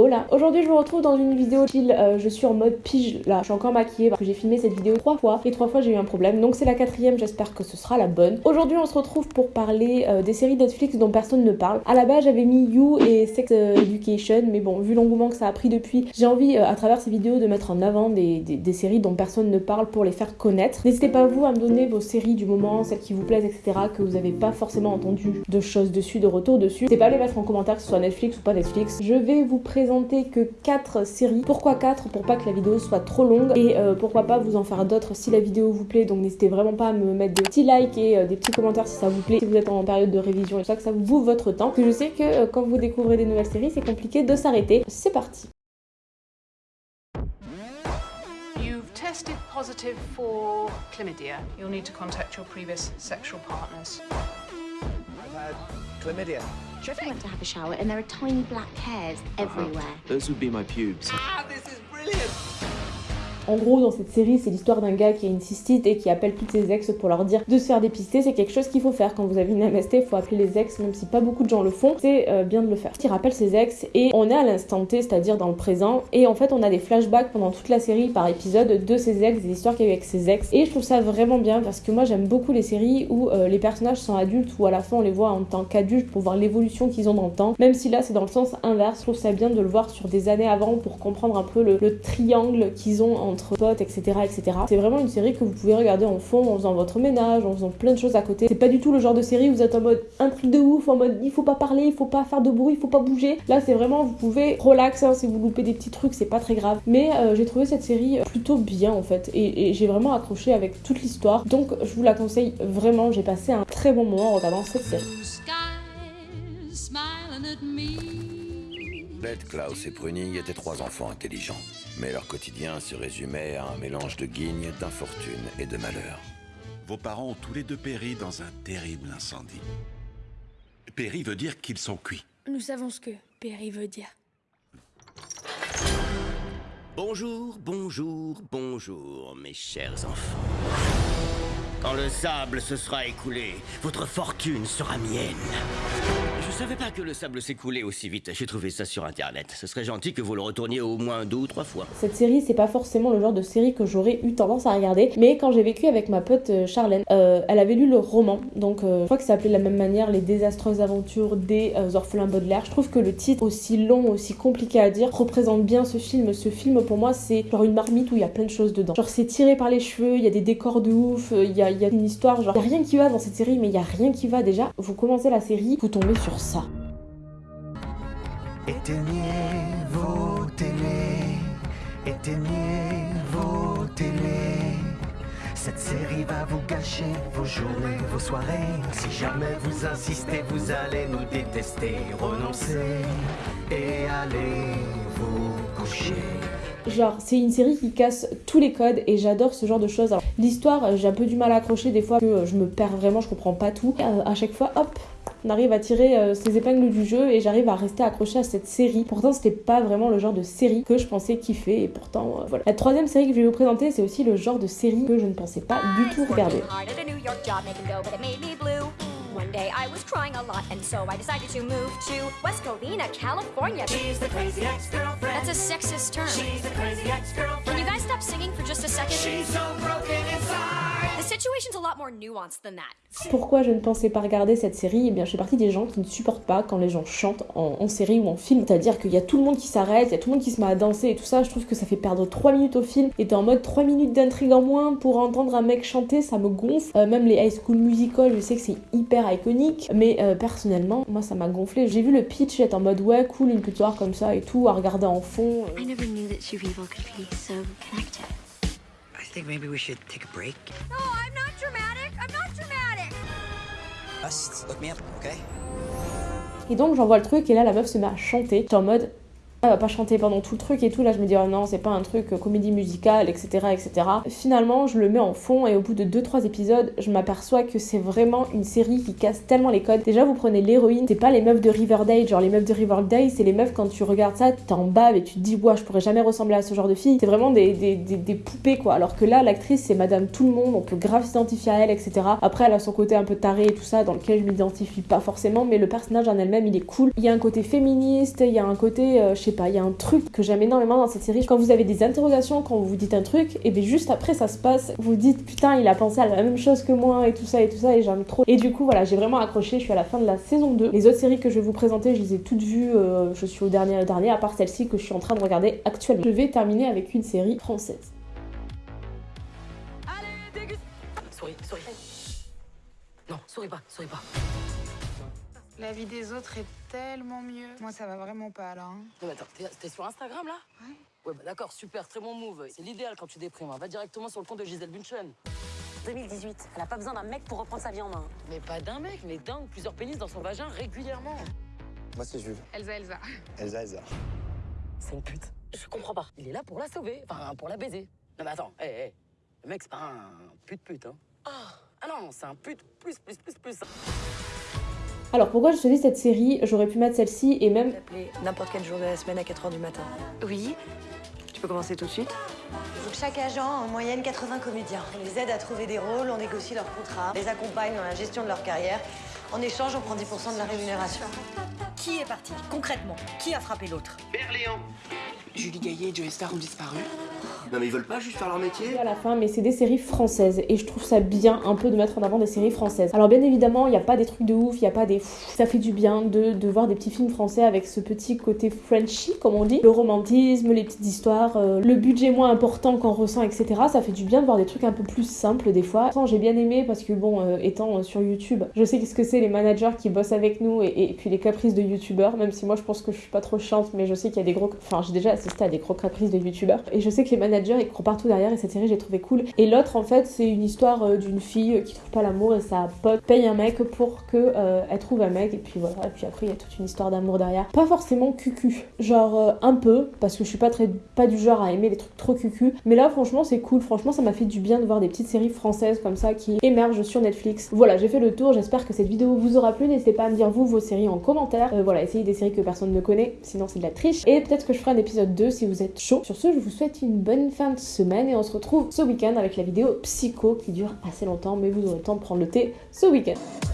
Hola Aujourd'hui je vous retrouve dans une vidéo chill, euh, je suis en mode pige là, je suis encore maquillée parce que j'ai filmé cette vidéo trois fois et trois fois j'ai eu un problème donc c'est la quatrième, j'espère que ce sera la bonne. Aujourd'hui on se retrouve pour parler euh, des séries Netflix dont personne ne parle. À la base j'avais mis You et Sex euh, Education mais bon vu l'engouement que ça a pris depuis, j'ai envie à travers ces vidéos de mettre en avant des, des, séries dont personne ne parle pour les faire connaître. N'hésitez pas vous à me donner vos séries du moment, celles qui vous plaisent etc que vous n'avez pas forcément entendu de choses dessus, de retour dessus. N'hésitez pas à les mettre en commentaire que ce soit Netflix ou pas Netflix. Je vais vous présenter que 4 séries. Pourquoi 4 Pour pas que la vidéo soit trop longue et euh, pourquoi pas vous en faire d'autres si la vidéo vous plaît. Donc n'hésitez vraiment pas à me mettre des petits likes et euh, des petits commentaires si ça vous plaît, si vous êtes en période de révision et tout ça, que ça vous votre temps. que je sais que euh, quand vous découvrez des nouvelles séries, c'est compliqué de s'arrêter. C'est parti tested positive for chlamydia. You'll need to contact your previous sexual partners. I've had chlamydia. Trevor went to have a shower and there are tiny black hairs everywhere. Those would be my pubes. Ah, this is brilliant! En gros, dans cette série, c'est l'histoire d'un gars qui a une cystite et qui appelle toutes ses ex pour leur dire de se faire dépister. C'est quelque chose qu'il faut faire quand vous avez une MST. Il faut appeler les ex, même si pas beaucoup de gens le font. C'est euh, bien de le faire. Il rappelle ses ex et on est à l'instant T, c'est-à-dire dans le présent. Et en fait, on a des flashbacks pendant toute la série par épisode de ses ex, des histoires qu'il y a eu avec ses ex. Et je trouve ça vraiment bien parce que moi, j'aime beaucoup les séries où euh, les personnages sont adultes ou à la fin on les voit en tant qu'adultes pour voir l'évolution qu'ils ont dans le temps. Même si là, c'est dans le sens inverse. Je trouve ça bien de le voir sur des années avant pour comprendre un peu le, le triangle qu'ils ont potes, etc. C'est vraiment une série que vous pouvez regarder en fond en faisant votre ménage, en faisant plein de choses à côté. C'est pas du tout le genre de série où vous êtes en mode un truc de ouf, en mode il faut pas parler, il faut pas faire de bruit, il faut pas bouger. Là, c'est vraiment, vous pouvez relaxer hein, si vous loupez des petits trucs, c'est pas très grave. Mais euh, j'ai trouvé cette série plutôt bien en fait, et, j'ai vraiment accroché avec toute l'histoire. Donc, je vous la conseille vraiment. J'ai passé un très bon moment en regardant cette série. Beth, Klaus et Pruning étaient trois enfants intelligents. Mais leur quotidien se résumait à un mélange de guignes, d'infortune et de malheur. Vos parents ont tous les deux péri dans un terrible incendie. Péri veut dire qu'ils sont cuits. Nous savons ce que péri veut dire. Bonjour, bonjour, bonjour, mes chers enfants. Quand le sable se sera écoulé, votre fortune sera mienne. Savais pas que le sable s'écoulait aussi vite. J'ai trouvé ça sur internet. Ce serait gentil que vous le retourniez au moins deux ou trois fois. Cette série, c'est pas forcément le genre de série que j'aurais eu tendance à regarder. Mais quand j'ai vécu avec ma pote euh, Charlène, euh, elle avait lu le roman. Donc euh, je crois que ça s'appelait de la même manière Les désastreuses aventures des orphelins Baudelaire. Je trouve que le titre, aussi long, aussi compliqué à dire, représente bien ce film. Ce film, pour moi, c'est genre une marmite où il y a plein de choses dedans. Genre c'est tiré par les cheveux, il y a des décors de ouf, il y a, une histoire. Genre, il y a rien qui va dans cette série, mais il y a rien qui va déjà. Vous commencez la série, vous tombez sur ça. Éteignez vos télés, éteignez vos télés. Cette série va vous gâcher vos journées, vos soirées. Si jamais vous insistez, vous allez nous détester. Renoncez et allez vous coucher. Genre, c'est une série qui casse tous les codes et j'adore ce genre de choses. L'histoire, j'ai un peu du mal à accrocher des fois que je me perds vraiment, je comprends pas tout. Euh, à chaque fois, hop, on arrive à tirer euh, ses épingles du jeu et j'arrive à rester accroché à cette série. Pourtant, c'était pas vraiment le genre de série que je pensais kiffer et pourtant, euh, voilà. La troisième série que je vais vous présenter, c'est aussi le genre de série que je ne pensais pas du tout regarder. One day I was crying a lot, and so I decided to move to West Covina, California. She's the crazy ex-girlfriend. That's a sexist term. She's the crazy ex-girlfriend. Pourquoi je ne pensais pas regarder cette série? Eh bien, je fais partie des gens qui ne supportent pas quand les gens chantent en, en série ou en film. C'est-à-dire qu'il y a tout le monde qui s'arrête, il y a tout le monde qui se met à danser et tout ça. Je trouve que ça fait perdre 3 minutes au film. Et t'es en mode 3 minutes d'intrigue en moins pour entendre un mec chanter, ça me gonfle. Euh, même les high school musical, je sais que c'est hyper iconique, mais euh, personnellement, moi ça m'a gonflé. J'ai vu le pitch, j'étais en mode ouais, cool, une petite histoire comme ça et tout, à regarder en fond. I never knew that Cerebral could be so connected. I think maybe we should take a break. No, I'm not. I'm not dramatic. Look me up, okay? Et donc j'envoie le truc et là la meuf se met à chanter. J'étais en mode elle va pas chanter pendant tout le truc et tout. Là, je me dis, oh non, c'est pas un truc euh, comédie musicale, etc., etc. Finalement, je le mets en fond et au bout de 2-3 épisodes, je m'aperçois que c'est vraiment une série qui casse tellement les codes. Déjà, vous prenez l'héroïne, c'est pas les meufs de Riverdale, genre les meufs de Riverdale, c'est les meufs quand tu regardes ça, t'es en bave et tu te dis, ouais, je pourrais jamais ressembler à ce genre de fille. C'est vraiment des, poupées, quoi. Alors que là, l'actrice, c'est Madame Tout le Monde, on peut grave s'identifier à elle, etc. Après, elle a son côté un peu taré et tout ça, dans lequel je m'identifie pas forcément, mais le personnage en elle-même, il est cool. Il y a un côté féministe, il y a un côté, euh, sais pas, il y a un truc que j'aime énormément dans cette série. Quand vous avez des interrogations, quand vous vous dites un truc, et bien juste après ça se passe, vous dites putain, il a pensé à la même chose que moi et tout ça et tout ça, et j'aime trop. Et du coup, voilà, j'ai vraiment accroché. Je suis à la fin de la saison 2. Les autres séries que je vais vous présenter, je les ai toutes vues. euh, je suis au dernier dernier, à part celle-ci que je suis en train de regarder actuellement. Je vais terminer avec une série française. Souris, souris. Non, souris pas, souris pas. La vie des autres est tellement mieux. Moi, ça va vraiment pas là. hein. Non, mais attends, t'es- sur Instagram là? Ouais. Ouais, bah d'accord, super, très bon move. C'est l'idéal quand tu déprimes. hein. Va directement sur le compte de Gisèle Bunchen. 2018, elle a pas besoin d'un mec pour reprendre sa vie en main. Mais pas d'un mec, mais d'un ou plusieurs pénis dans son vagin régulièrement. Moi, c'est Jules. Elsa, Elsa. Elsa, Elsa. C'est une pute. Je comprends pas. Il est là pour la sauver, enfin pour la baiser. Non mais attends, hé, hé. Le mec, c'est pas un pute-pute, hein. Ah, ah non, c'est un pute plus, plus, plus, plus. Alors pourquoi je choisis cette série J'aurais pu mettre celle-ci et même Appeler n'importe quel jour de la semaine à 4h du matin. Oui. Tu peux commencer tout de suite Donc chaque agent a en moyenne 80 comédiens. On les aide à trouver des rôles, on négocie leurs contrats, les accompagne dans la gestion de leur carrière. En échange, on prend 10% de la rémunération. Qui est parti Concrètement, qui a frappé l'autre? Julie Gaillet et Joey Star ont disparu. Non mais ils veulent pas juste faire leur métier à la fin, mais c'est des séries françaises et je trouve ça bien un peu de mettre en avant des séries françaises. Alors bien évidemment, il n'y a pas des trucs de ouf, il n'y a pas des ça fait du bien de, de voir des petits films français avec ce petit côté Frenchy comme on dit, le romantisme, les petites histoires, euh, le budget moins important qu'on ressent, etc. Ça fait du bien de voir des trucs un peu plus simples des fois. J'ai bien aimé parce que bon, euh, étant euh, sur YouTube, je sais ce que c'est les managers qui bossent avec nous et, et puis les caprices de youtubeurs, même si moi je pense que je suis pas trop chiante, mais je sais qu'il y a des gros, enfin j'ai déjà assisté à des gros caprices de youtubeurs et je sais que les managers ils courent partout derrière et cette série j'ai trouvé cool. Et l'autre en fait c'est une histoire euh, d'une fille euh, qui trouve pas l'amour et sa pote paye un mec pour que euh, trouve un mec et puis voilà et puis après il y a toute une histoire d'amour derrière. Pas forcément cucu, genre un peu parce que je suis pas très pas du genre à aimer les trucs trop cucu, mais là franchement c'est cool. Franchement ça m'a fait du bien de voir des petites séries françaises comme ça qui émergent sur Netflix. Voilà j'ai fait le tour. J'espère que cette vidéo vous aura plu. N'hésitez pas à me dire vous vos séries en commentaire. Voilà essayez des séries que personne ne connaît, sinon c'est de la triche. Et peut-être que je ferai un épisode 2 si vous êtes chaud. Sur ce je vous souhaite une fin de semaine et on se retrouve ce week-end avec la vidéo Psycho qui dure assez longtemps mais vous aurez le temps de prendre le thé ce week-end.